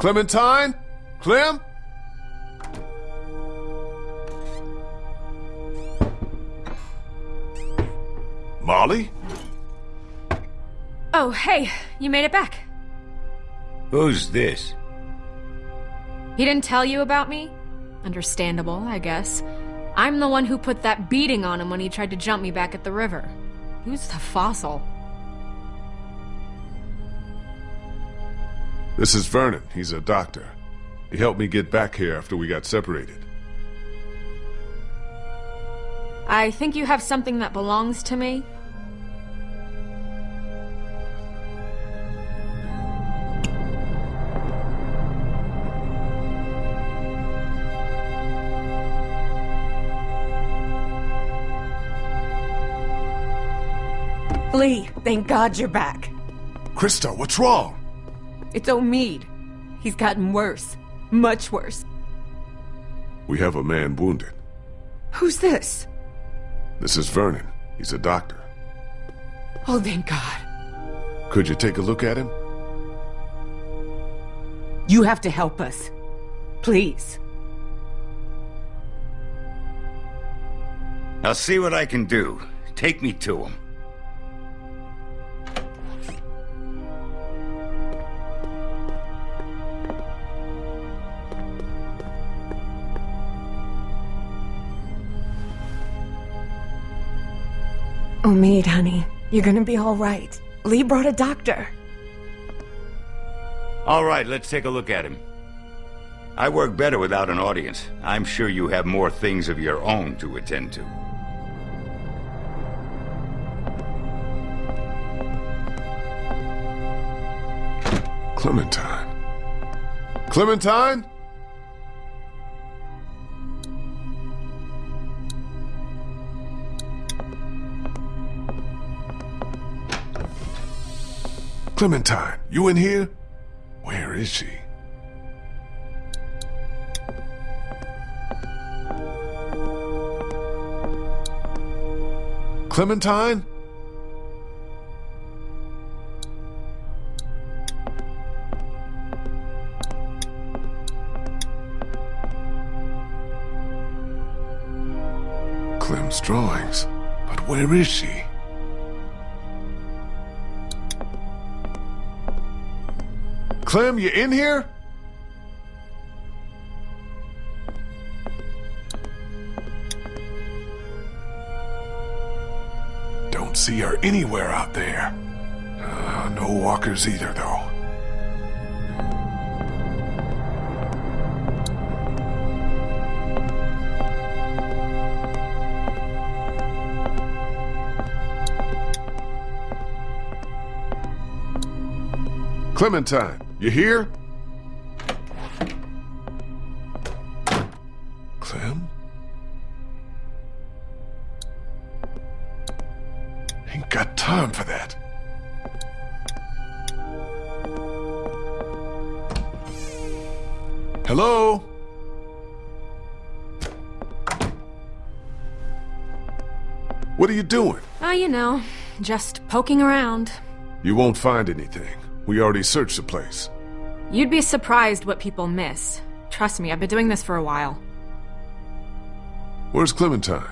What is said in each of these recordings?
Clementine? Clem? Molly? Oh, hey, you made it back. Who's this? He didn't tell you about me? Understandable, I guess. I'm the one who put that beating on him when he tried to jump me back at the river. Who's the fossil? This is Vernon. He's a doctor. He helped me get back here after we got separated. I think you have something that belongs to me. Lee, thank God you're back. Christa, what's wrong? It's Omid. He's gotten worse. Much worse. We have a man wounded. Who's this? This is Vernon. He's a doctor. Oh, thank God. Could you take a look at him? You have to help us. Please. I'll see what I can do. Take me to him. Oh, Omid, honey. You're gonna be all right. Lee brought a doctor. All right, let's take a look at him. I work better without an audience. I'm sure you have more things of your own to attend to. Clementine. Clementine? Clementine, you in here? Where is she? Clementine? Clem's drawings. But where is she? Clem, you in here? Don't see her anywhere out there. Uh, no walkers either, though. Clementine, you here? Clem? Ain't got time for that. Hello? What are you doing? Oh, you know, just poking around. You won't find anything. We already searched the place. You'd be surprised what people miss. Trust me, I've been doing this for a while. Where's Clementine?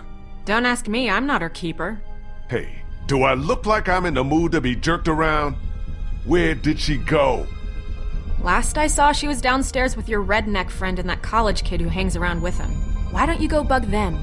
Don't ask me, I'm not her keeper. Hey, do I look like I'm in the mood to be jerked around? Where did she go? Last I saw, she was downstairs with your redneck friend and that college kid who hangs around with him. Why don't you go bug them?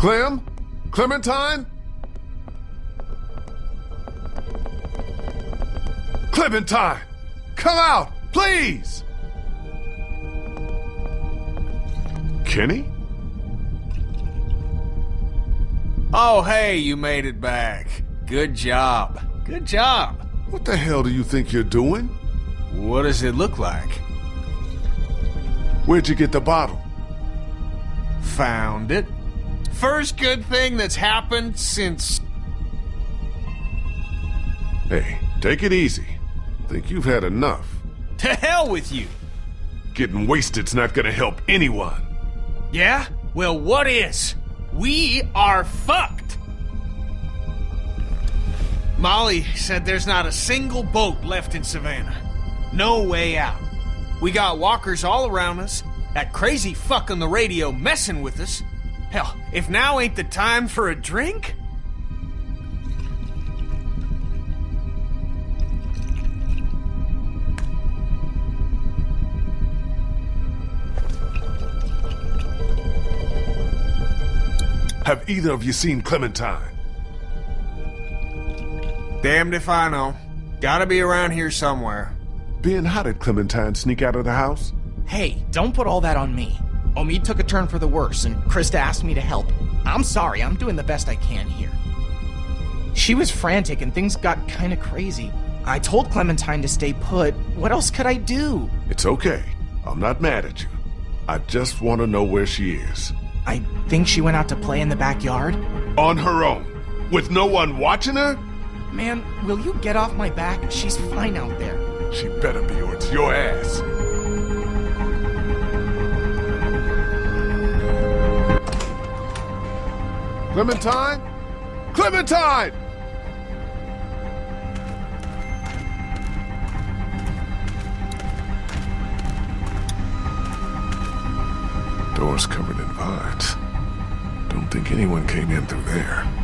Clem? Clementine? Clementine! Come out, please! Kenny? Oh, hey, you made it back. Good job. Good job. What the hell do you think you're doing? What does it look like? Where'd you get the bottle? Found it. First good thing that's happened since... Hey, take it easy. Think you've had enough. To hell with you! Getting wasted's not gonna help anyone. Yeah? Well, what is? We are fucked! Molly said there's not a single boat left in Savannah. No way out. We got walkers all around us, that crazy fuck on the radio messing with us. Hell, if now ain't the time for a drink? Have either of you seen Clementine? Damned if I know. Gotta be around here somewhere. Ben, how did Clementine sneak out of the house? Hey, don't put all that on me. Omid took a turn for the worse, and Christa asked me to help. I'm sorry, I'm doing the best I can here. She was frantic, and things got kinda crazy. I told Clementine to stay put. What else could I do? It's okay. I'm not mad at you. I just want to know where she is. I think she went out to play in the backyard. On her own. With no one watching her? Man, will you get off my back? She's fine out there. She better be or it's your ass. Clementine? Clementine! Doors covered in vines. Don't think anyone came in through there.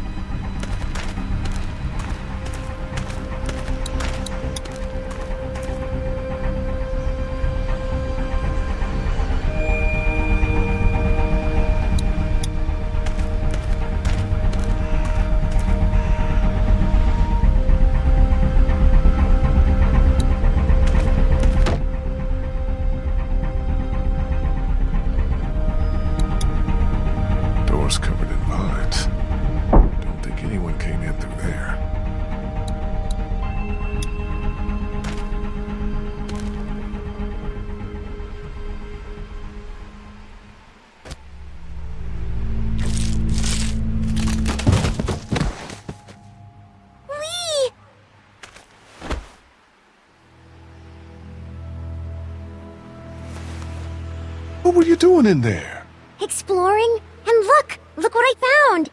You doing in there? Exploring? And look! Look what I found!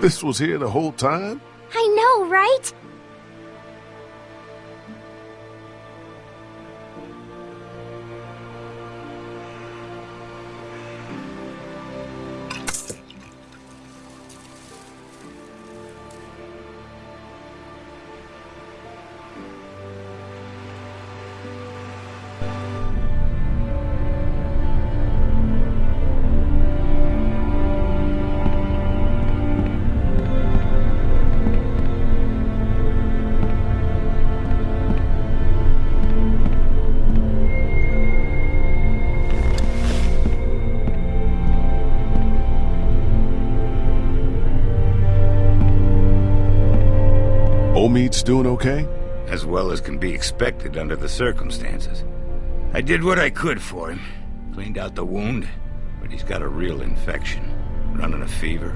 This was here the whole time? I know, right? Omid's doing okay? As well as can be expected under the circumstances. I did what I could for him. Cleaned out the wound, but he's got a real infection. Running a fever.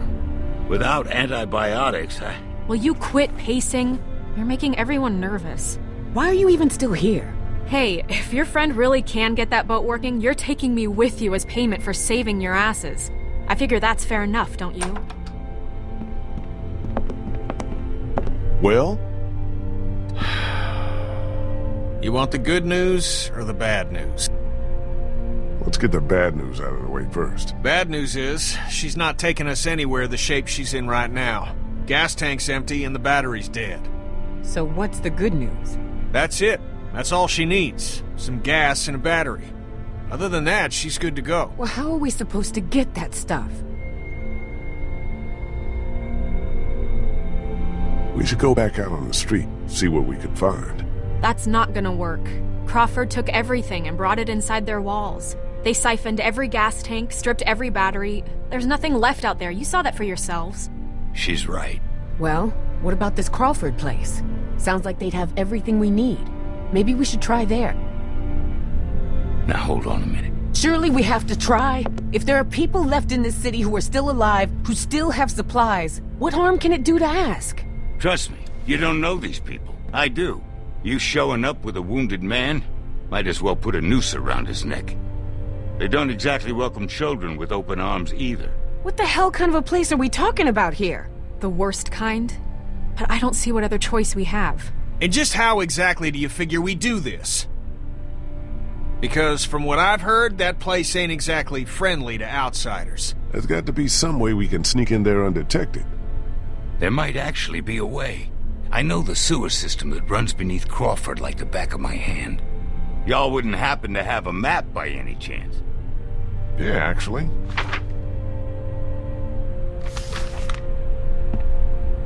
Without antibiotics, I... Will you quit pacing? You're making everyone nervous. Why are you even still here? Hey, if your friend really can get that boat working, you're taking me with you as payment for saving your asses. I figure that's fair enough, don't you? Well, You want the good news or the bad news? let's get the bad news out of the way first. Bad news is, she's not taking us anywhere the shape she's in right now. Gas tank's empty and the battery's dead. So what's the good news? That's it. That's all she needs. Some gas and a battery. Other than that, she's good to go. Well, how are we supposed to get that stuff? We should go back out on the street, see what we can find. That's not gonna work. Crawford took everything and brought it inside their walls. They siphoned every gas tank, stripped every battery. There's nothing left out there. You saw that for yourselves. She's right. Well, what about this Crawford place? Sounds like they'd have everything we need. Maybe we should try there. Now hold on a minute. Surely we have to try. If there are people left in this city who are still alive, who still have supplies, what harm can it do to ask? Trust me, you don't know these people. I do. You showing up with a wounded man? Might as well put a noose around his neck. They don't exactly welcome children with open arms either. What the hell kind of a place are we talking about here? The worst kind? But I don't see what other choice we have. And just how exactly do you figure we do this? Because from what I've heard, that place ain't exactly friendly to outsiders. There's got to be some way we can sneak in there undetected. There might actually be a way. I know the sewer system that runs beneath Crawford like the back of my hand. Y'all wouldn't happen to have a map by any chance. Yeah, actually.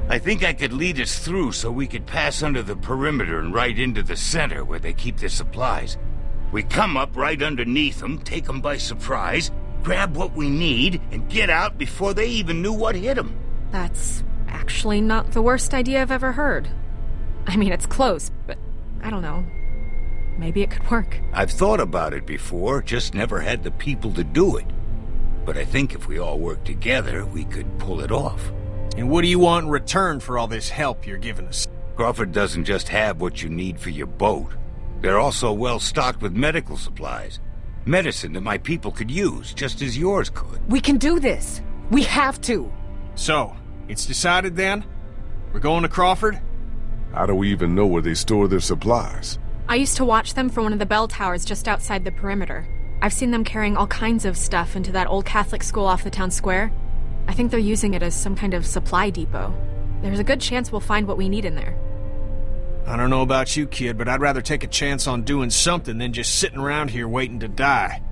I think I could lead us through so we could pass under the perimeter and right into the center where they keep their supplies. We come up right underneath them, take them by surprise, grab what we need, and get out before they even knew what hit them. That's actually not the worst idea I've ever heard. I mean, it's close, but I don't know. Maybe it could work. I've thought about it before, just never had the people to do it. But I think if we all work together, we could pull it off. And what do you want in return for all this help you're giving us? Crawford doesn't just have what you need for your boat. They're also well stocked with medical supplies. Medicine that my people could use, just as yours could. We can do this. We have to. So, it's decided then? We're going to Crawford? How do we even know where they store their supplies? I used to watch them from one of the bell towers just outside the perimeter. I've seen them carrying all kinds of stuff into that old Catholic school off the town square. I think they're using it as some kind of supply depot. There's a good chance we'll find what we need in there. I don't know about you, kid, but I'd rather take a chance on doing something than just sitting around here waiting to die.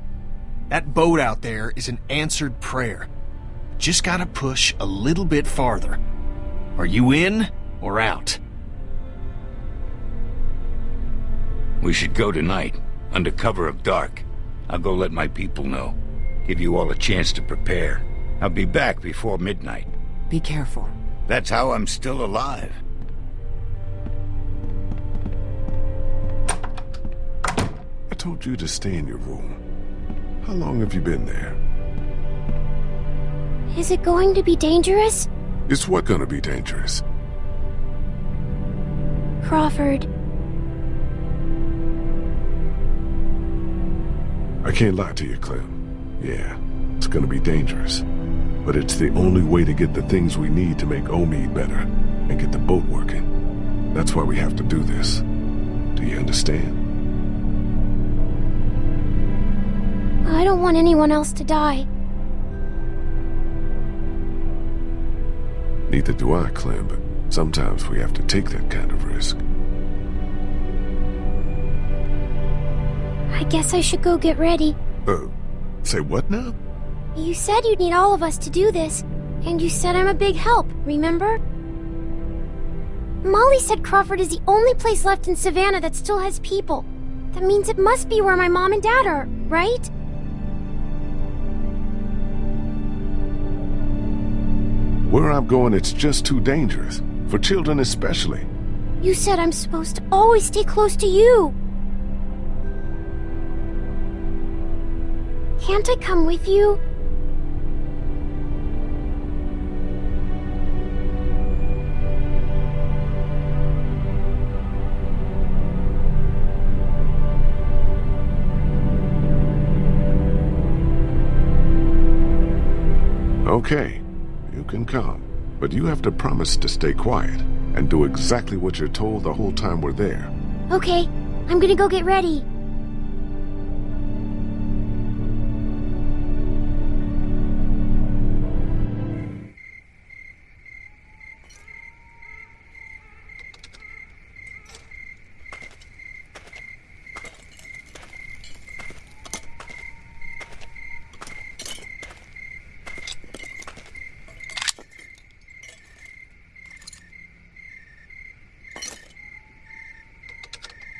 That boat out there is an answered prayer. Just gotta push a little bit farther. Are you in or out? We should go tonight, under cover of dark. I'll go let my people know. Give you all a chance to prepare. I'll be back before midnight. Be careful. That's how I'm still alive. I told you to stay in your room. How long have you been there? Is it going to be dangerous? Is what gonna be dangerous? Crawford, I can't lie to you, Clem. Yeah, it's gonna be dangerous. But it's the only way to get the things we need to make Omid better and get the boat working. That's why we have to do this. Do you understand? I don't want anyone else to die. Neither do I, Clem, but sometimes we have to take that kind of risk. I guess I should go get ready. Uh, say what now? You said you'd need all of us to do this, and you said I'm a big help, remember? Molly said Crawford is the only place left in Savannah that still has people. That means it must be where my mom and dad are, right? Where I'm going, it's just too dangerous. For children especially. You said I'm supposed to always stay close to you. Can't I come with you? Okay, can come. But you have to promise to stay quiet and do exactly what you're told the whole time we're there. Okay, I'm gonna go get ready.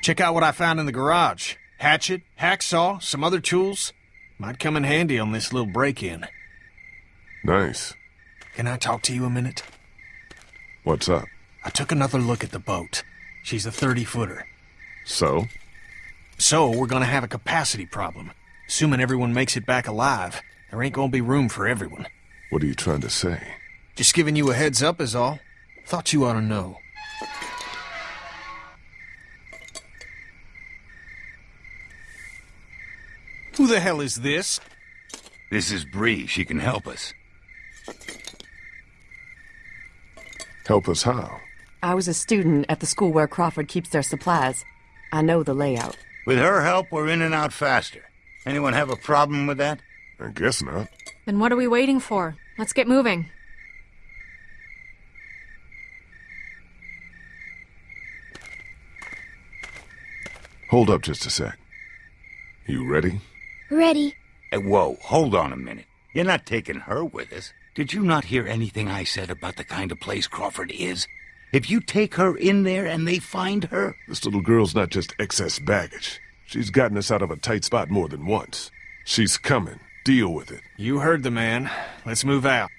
Check out what I found in the garage. Hatchet, hacksaw, some other tools. Might come in handy on this little break-in. Nice. Can I talk to you a minute? What's up? I took another look at the boat. She's a 30-footer. So? So, we're gonna have a capacity problem. Assuming everyone makes it back alive, there ain't gonna be room for everyone. What are you trying to say? Just giving you a heads up is all. Thought you ought to know. Who the hell is this? This is Bree. She can help us. Help us how? I was a student at the school where Crawford keeps their supplies. I know the layout. With her help, we're in and out faster. Anyone have a problem with that? I guess not. Then what are we waiting for? Let's get moving. Hold up just a sec. You ready? Ready. Hey, whoa, hold on a minute. You're not taking her with us. Did you not hear anything I said about the kind of place Crawford is? If you take her in there and they find her... This little girl's not just excess baggage. She's gotten us out of a tight spot more than once. She's coming. Deal with it. You heard the man. Let's move out.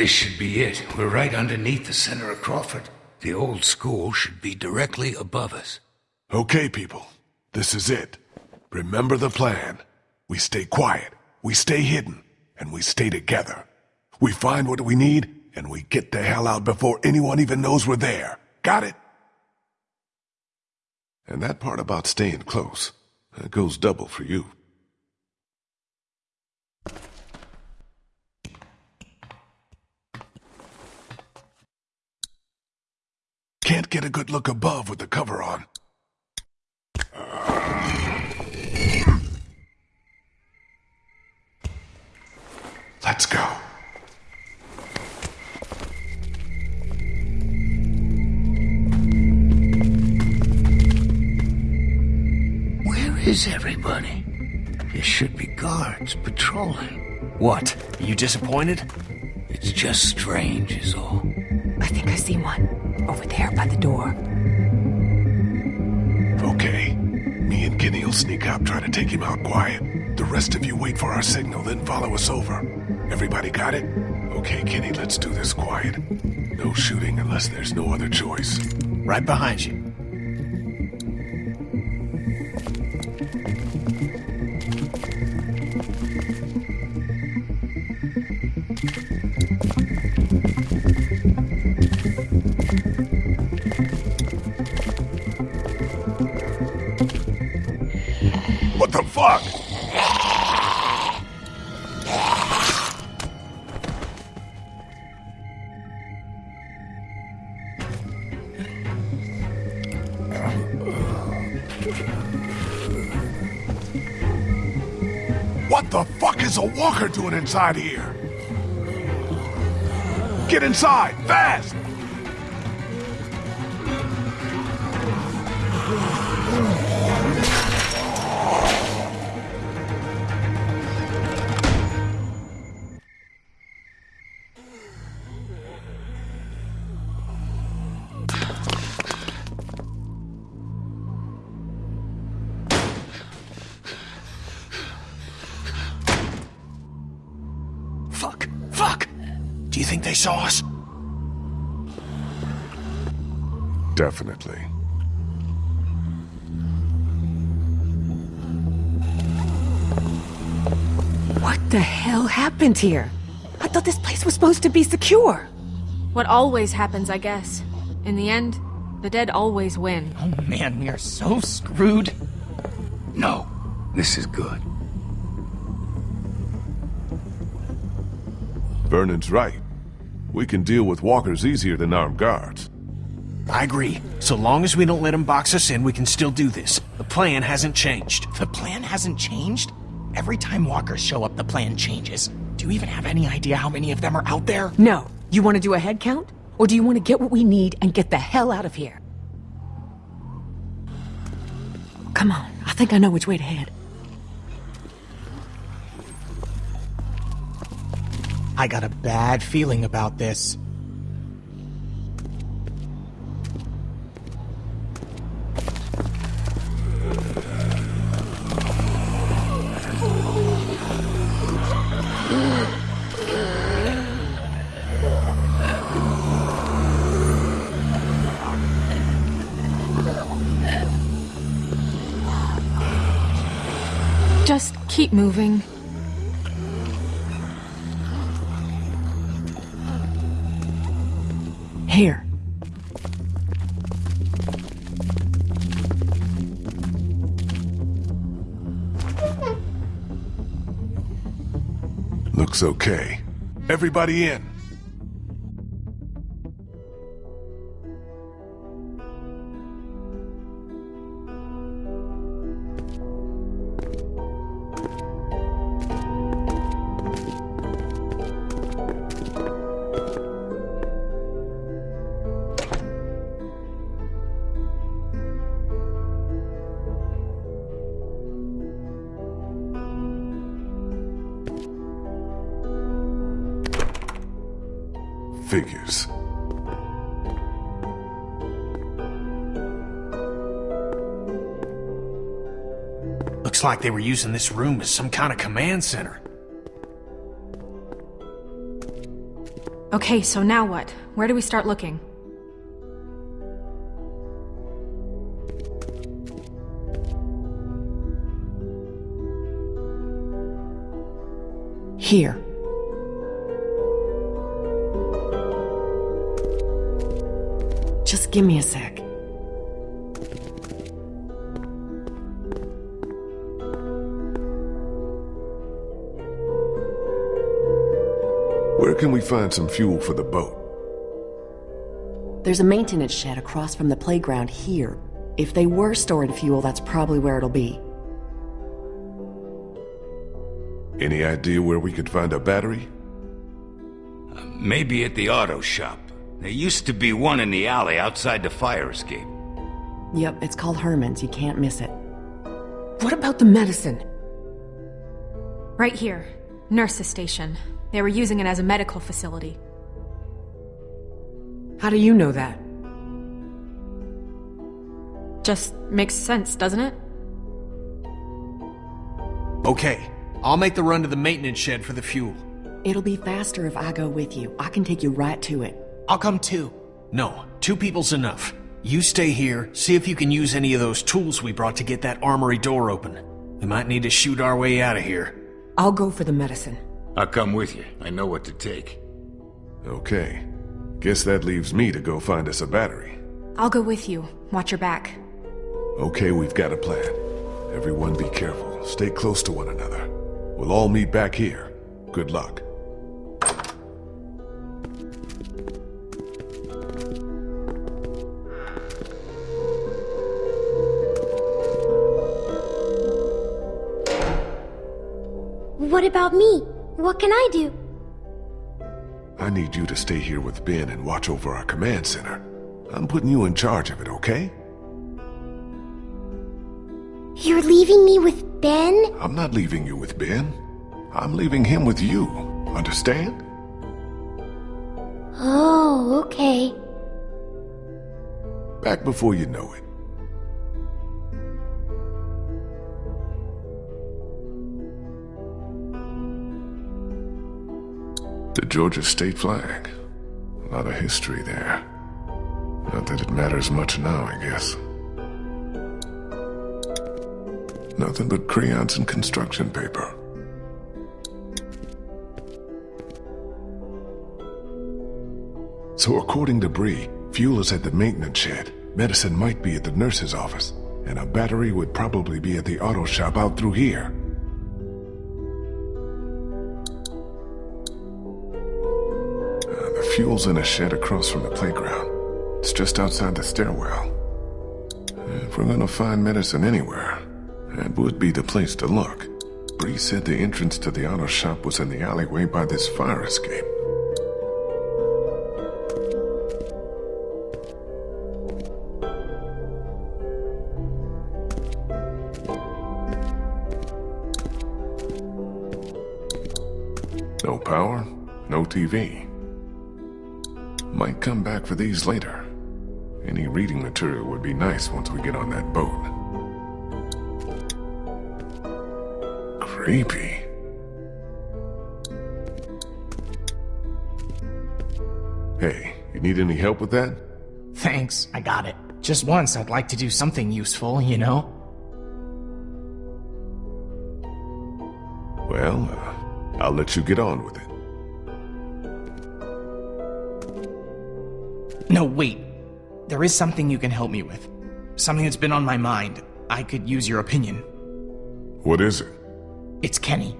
This should be it. We're right underneath the center of Crawford. The old school should be directly above us. Okay, people. This is it. Remember the plan. We stay quiet, we stay hidden, and we stay together. We find what we need, and we get the hell out before anyone even knows we're there. Got it? And that part about staying close, that goes double for you. Can't get a good look above with the cover on. Let's go. Where is everybody? There should be guards patrolling. What? Are you disappointed? It's just strange is all. I think I see one. Over there by the door. Okay. Me and Kenny will sneak up, try to take him out quiet. The rest of you wait for our signal, then follow us over. Everybody got it? Okay, Kenny, let's do this quiet. No shooting unless there's no other choice. Right behind you. Is a walker doing inside here? Get inside, fast! They saw us? Definitely. What the hell happened here? I thought this place was supposed to be secure. What always happens, I guess. In the end, the dead always win. Oh man, we are so screwed. No, this is good. Vernon's right. We can deal with walkers easier than armed guards. I agree. So long as we don't let them box us in, we can still do this. The plan hasn't changed. The plan hasn't changed? Every time walkers show up, the plan changes. Do you even have any idea how many of them are out there? No. You want to do a head count? Or do you want to get what we need and get the hell out of here? Come on, I think I know which way to head. I got a bad feeling about this. Just keep moving. Looks okay. Everybody in. Like they were using this room as some kind of command center. Okay, so now what? Where do we start looking? Here. Just give me a sec. Where can we find some fuel for the boat? There's a maintenance shed across from the playground here. If they were storing fuel, that's probably where it'll be. Any idea where we could find a battery? Uh, maybe at the auto shop. There used to be one in the alley outside the fire escape. Yep, it's called Herman's. You can't miss it. What about the medicine? Right here. Nurse's station. They were using it as a medical facility. How do you know that? Just makes sense, doesn't it? Okay, I'll make the run to the maintenance shed for the fuel. It'll be faster if I go with you. I can take you right to it. I'll come too. No, two people's enough. You stay here, see if you can use any of those tools we brought to get that armory door open. We might need to shoot our way out of here. I'll go for the medicine. I'll come with you. I know what to take. Okay. Guess that leaves me to go find us a battery. I'll go with you. Watch your back. Okay, we've got a plan. Everyone be careful. Stay close to one another. We'll all meet back here. Good luck. What about me? What can I do? I need you to stay here with Ben and watch over our command center. I'm putting you in charge of it, okay? You're leaving me with Ben? I'm not leaving you with Ben. I'm leaving him with you. Understand? Oh, okay. Back before you know it. The Georgia state flag. A lot of history there. Not that it matters much now, I guess. Nothing but crayons and construction paper. So according to Bree, fuel is at the maintenance shed, medicine might be at the nurse's office, and a battery would probably be at the auto shop out through here. fuel's in a shed across from the playground. It's just outside the stairwell. If we're gonna find medicine anywhere, that would be the place to look. Bree said the entrance to the auto shop was in the alleyway by this fire escape. No power, no TV. Come back for these later. Any reading material would be nice once we get on that boat. Creepy. Hey, you need any help with that? Thanks, I got it. Just once, I'd like to do something useful, you know? Well, uh, I'll let you get on with it. No, wait. There is something you can help me with. Something that's been on my mind. I could use your opinion. What is it? It's Kenny.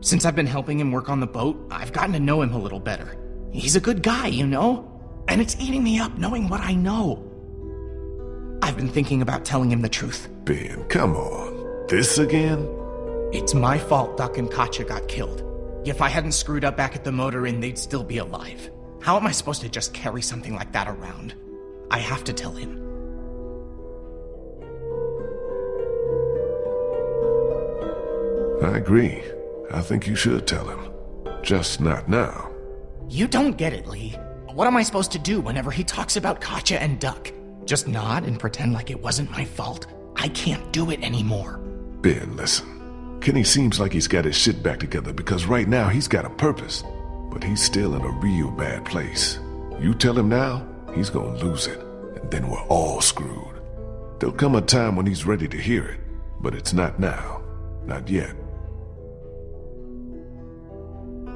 Since I've been helping him work on the boat, I've gotten to know him a little better. He's a good guy, you know? And it's eating me up knowing what I know. I've been thinking about telling him the truth. Ben, come on. This again? It's my fault Duck and Katjaa got killed. If I hadn't screwed up back at the motor inn, they'd still be alive. How am I supposed to just carry something like that around? I have to tell him. I agree. I think you should tell him. Just not now. You don't get it, Lee. What am I supposed to do whenever he talks about Katjaa and Duck? Just nod and pretend like it wasn't my fault? I can't do it anymore. Ben, listen. Kenny seems like he's got his shit back together because right now he's got a purpose. But he's still in a real bad place. You tell him now, he's gonna lose it. And then we're all screwed. There'll come a time when he's ready to hear it. But it's not now. Not yet.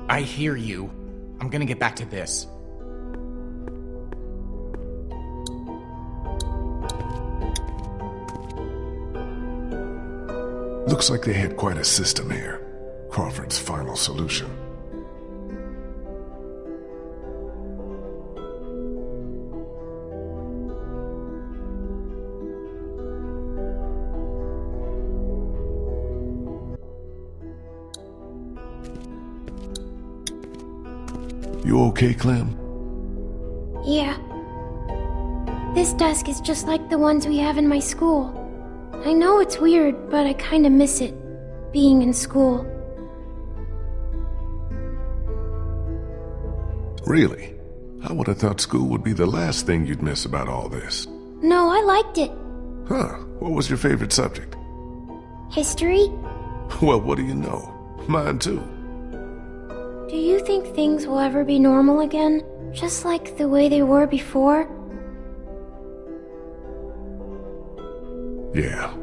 I hear you. I'm gonna get back to this. Looks like they had quite a system here. Crawford's final solution. You okay, Clem? Yeah. This desk is just like the ones we have in my school. I know it's weird, but I kinda miss it. Being in school. Really? I would have thought school would be the last thing you'd miss about all this. No, I liked it. Huh, what was your favorite subject? History? Well, what do you know? Mine too. Think things will ever be normal again? Just like the way they were before? Yeah.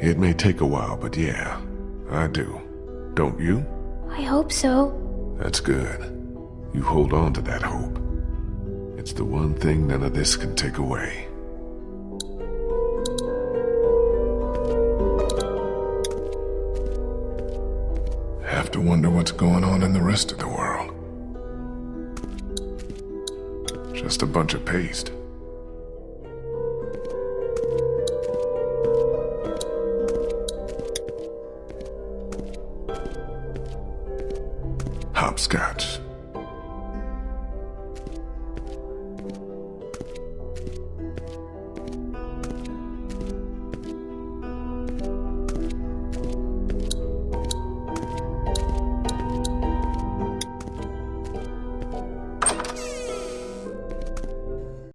It may take a while, but yeah, I do. Don't you? I hope so. That's good. You hold on to that hope. It's the one thing none of this can take away. Have to wonder what's going on in the rest of the world. Just a bunch of paste.